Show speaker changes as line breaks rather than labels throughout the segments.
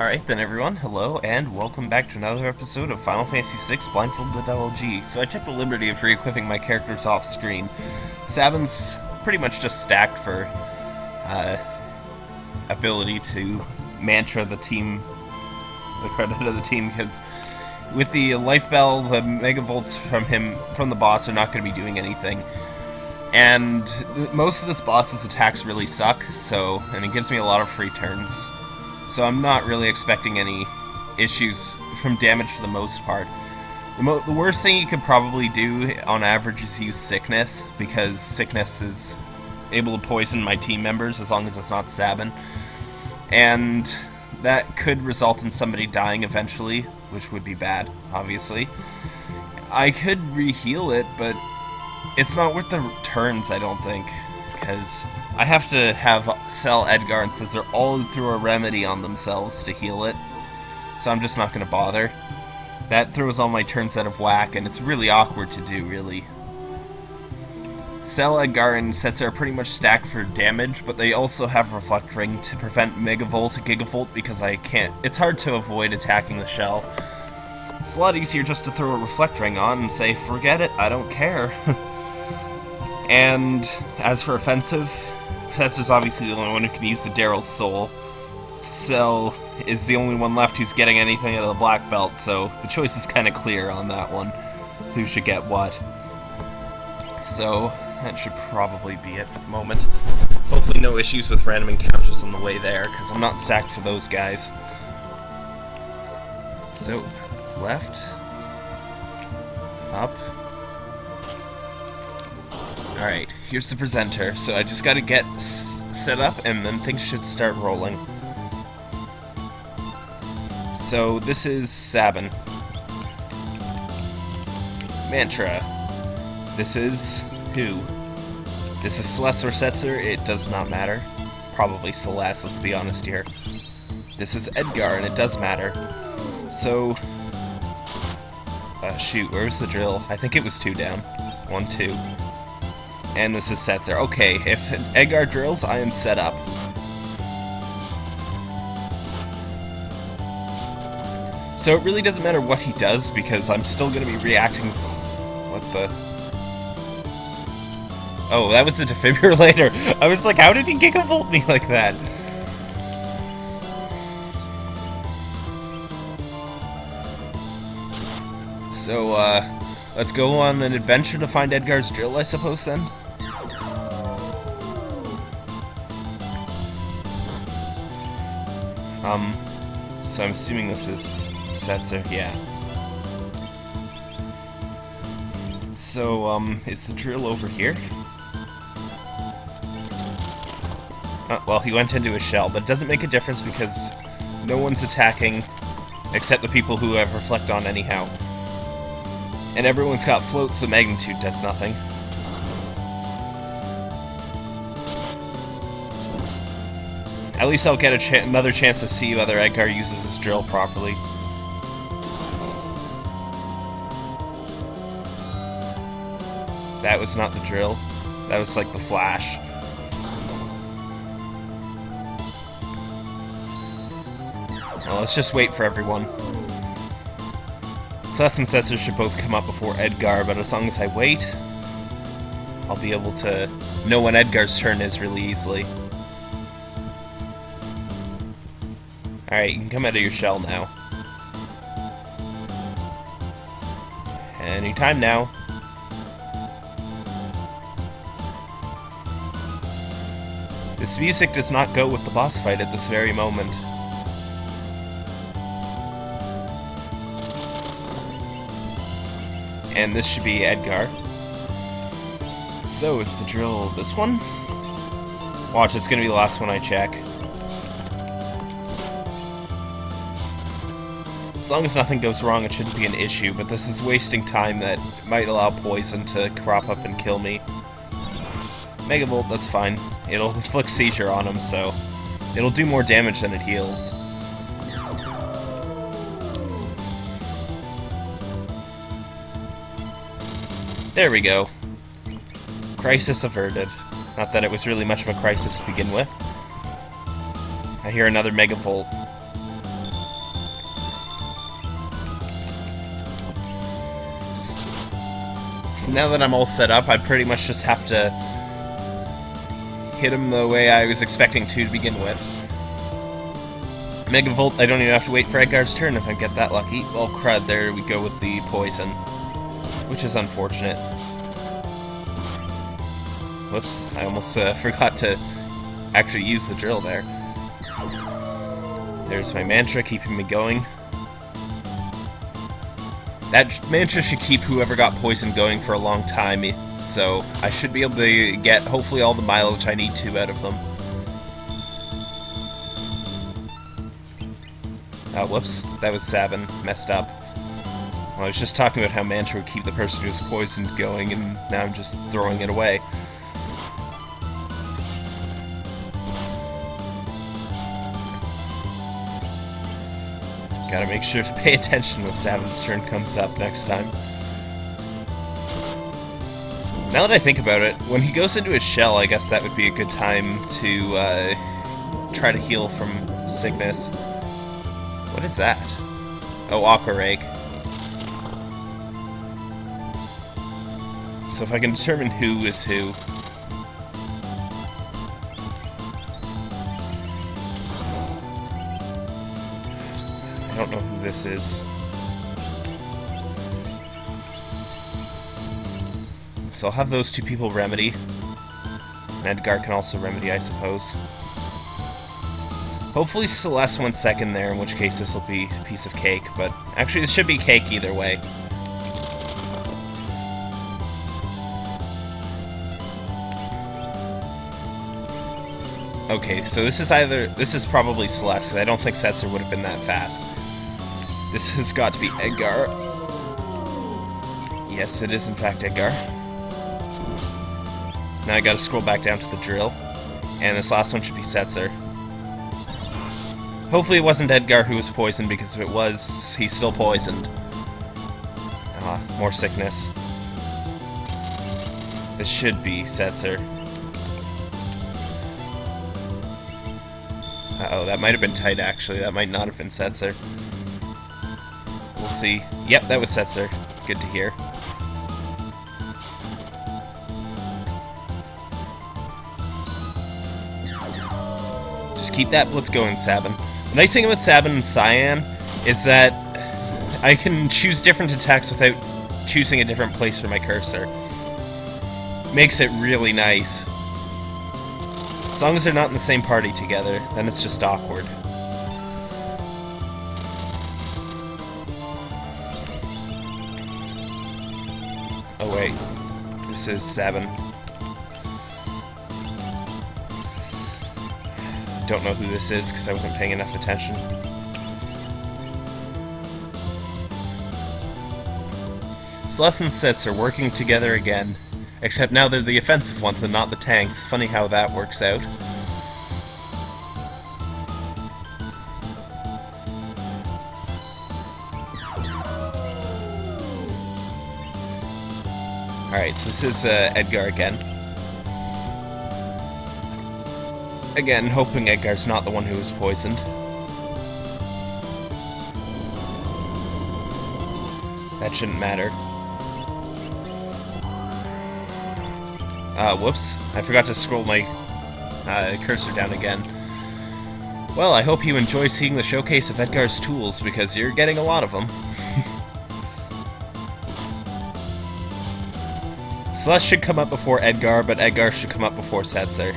Alright then everyone, hello and welcome back to another episode of Final Fantasy VI Blindfolded LLG. So I took the liberty of re-equipping my characters off screen. Sabin's pretty much just stacked for uh, ability to mantra the team, the credit of the team, because with the Life Bell, the Megavolts from him, from the boss are not going to be doing anything. And most of this boss's attacks really suck, so, and it gives me a lot of free turns. So I'm not really expecting any issues from damage for the most part. The, mo the worst thing you could probably do on average is use Sickness, because Sickness is able to poison my team members as long as it's not Sabin. And that could result in somebody dying eventually, which would be bad, obviously. I could reheal it, but it's not worth the turns, I don't think, because I have to have Celes Edgar, and since they're all through a remedy on themselves to heal it, so I'm just not going to bother. That throws all my turns out of whack, and it's really awkward to do, really. Celes Edgar and Setzer are pretty much stacked for damage, but they also have Reflect Ring to prevent Megavolt and Gigavolt because I can't... It's hard to avoid attacking the shell. It's a lot easier just to throw a Reflect Ring on and say, forget it, I don't care. and as for offensive, Setzer's obviously the only one who can use the Daryl's Soul. Celes is the only one left who's getting anything out of the Black Belt, so the choice is kind of clear on that one. Who should get what. So, that should probably be it for the moment. Hopefully no issues with random encounters on the way there, because I'm not stacked for those guys. So, left, up. Alright, here's the presenter. So I just gotta get set up, and then things should start rolling. So, this is Sabin. Mantra. This is who? This is Celes or Setzer, it does not matter. Probably Celes, let's be honest here. This is Edgar, and it does matter. So... Uh, shoot, where's the drill? I think it was two down. One, two. And this is Setzer. Okay, if Edgar drills, I am set up. So it really doesn't matter what he does, because I'm still going to be reacting... What the... Oh, that was the defibrillator. I was like, how did he gigavolt me like that? So, uh, let's go on an adventure to find Edgar's drill, I suppose, then? Um, so I'm assuming this is Setzer, yeah. So, um, is the drill over here? Uh, well, he went into a shell, but it doesn't make a difference because no one's attacking except the people who have Reflect on anyhow. And everyone's got floats, so magnitude does nothing. At least I'll get another chance to see whether Edgar uses his drill properly. That was not the drill. That was like the flash. Well, let's just wait for everyone. Celes and Setzer should both come up before Edgar, but as long as I wait, I'll be able to know when Edgar's turn is really easily. Alright, you can come out of your shell now. Anytime now. This music does not go with the boss fight at this very moment. And this should be Edgar. So, it's the drill this one? Watch, it's gonna be the last one I check. As long as nothing goes wrong, it shouldn't be an issue, but this is wasting time that might allow poison to crop up and kill me. Megavolt, that's fine. It'll inflict seizure on him, so it'll do more damage than it heals. There we go. Crisis averted. Not that it was really much of a crisis to begin with. I hear another Megavolt. Now that I'm all set up, I pretty much just have to hit him the way I was expecting to to begin with. Megavolt, I don't even have to wait for Edgar's turn if I get that lucky. Well, crud, there we go with the poison. Which is unfortunate. Whoops, I almost uh, forgot to actually use the drill there. There's my mantra keeping me going. That mantra should keep whoever got poisoned going for a long time, eh, so I should be able to get hopefully all the mileage I need to out of them. Oh, whoops. That was Sabin. Messed up. Well, I was just talking about how mantra would keep the person who's poisoned going, and now I'm just throwing it away. Gotta make sure to pay attention when Sabin's turn comes up next time. Now that I think about it, when he goes into his shell, I guess that would be a good time to uh, try to heal from sickness. What is that? Oh, Aqua Rake. So if I can determine who is who, don't know who this is. So I'll have those two people remedy. And Edgar can also remedy, I suppose. Hopefully Celes went second there, in which case this will be a piece of cake, but actually this should be cake either way. Okay, so this is either... This is probably Celes, because I don't think Setzer would have been that fast. This has got to be Edgar. Yes, it is in fact Edgar. Now I gotta scroll back down to the drill. And this last one should be Setzer. Hopefully it wasn't Edgar who was poisoned, because if it was, he's still poisoned. Ah, more sickness. This should be Setzer. Uh oh that might have been tight, actually. That might not have been Setzer see. Yep, that was Setzer. Good to hear. Just keep that blitz going, Sabin. The nice thing about Sabin and Cyan is that I can choose different attacks without choosing a different place for my cursor. Makes it really nice. As long as they're not in the same party together, then it's just awkward. Oh wait, this is seven. Don't know who this is because I wasn't paying enough attention. Celes and Setzer working together again, except now they're the offensive ones and not the tanks. Funny how that works out. Alright, so this is uh, Edgar again. Again, hoping Edgar's not the one who was poisoned. That shouldn't matter. Uh, whoops. I forgot to scroll my uh, cursor down again. Well, I hope you enjoy seeing the showcase of Edgar's tools, because you're getting a lot of them. Celes should come up before Edgar, but Edgar should come up before Setzer.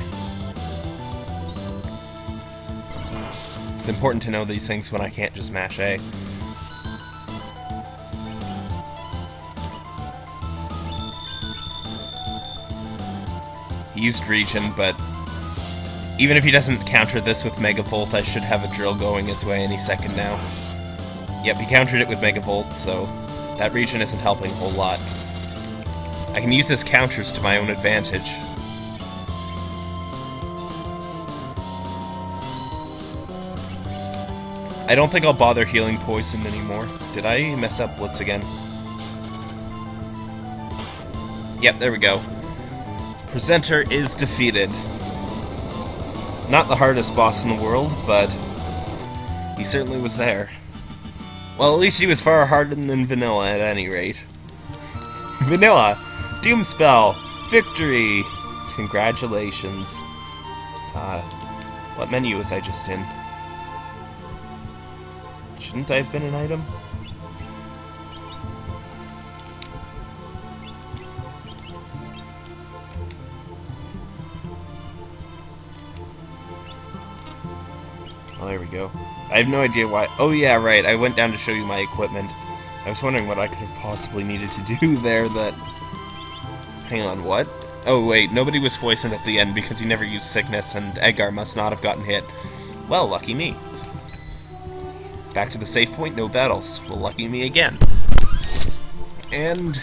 It's important to know these things when I can't just mash A. He used Regen, but even if he doesn't counter this with Megavolt, I should have a drill going his way any second now. Yep, he countered it with Megavolt, so that Regen isn't helping a whole lot. I can use his counters to my own advantage. I don't think I'll bother healing poison anymore. Did I mess up Blitz again? Yep, there we go. Presenter is defeated. Not the hardest boss in the world, but he certainly was there. Well, at least he was far harder than Vanilla at any rate. Vanilla! Doomspell! Victory! Congratulations. Uh, what menu was I just in? Shouldn't I have been an item? Oh, there we go. I have no idea why. Oh, yeah, right. I went down to show you my equipment. I was wondering what I could have possibly needed to do there that... Hang on, what? Oh, wait, nobody was poisoned at the end because he never used sickness, and Edgar must not have gotten hit. Well, lucky me. Back to the safe point, no battles. Well, lucky me again. And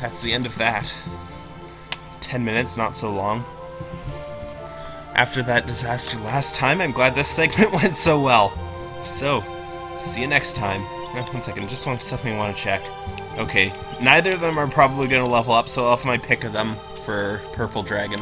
that's the end of that. Ten minutes, not so long. After that disaster last time, I'm glad this segment went so well. So, see you next time. One second, just want something I want to check. Okay, neither of them are probably going to level up, so I'll have my pick of them for Purple Dragon.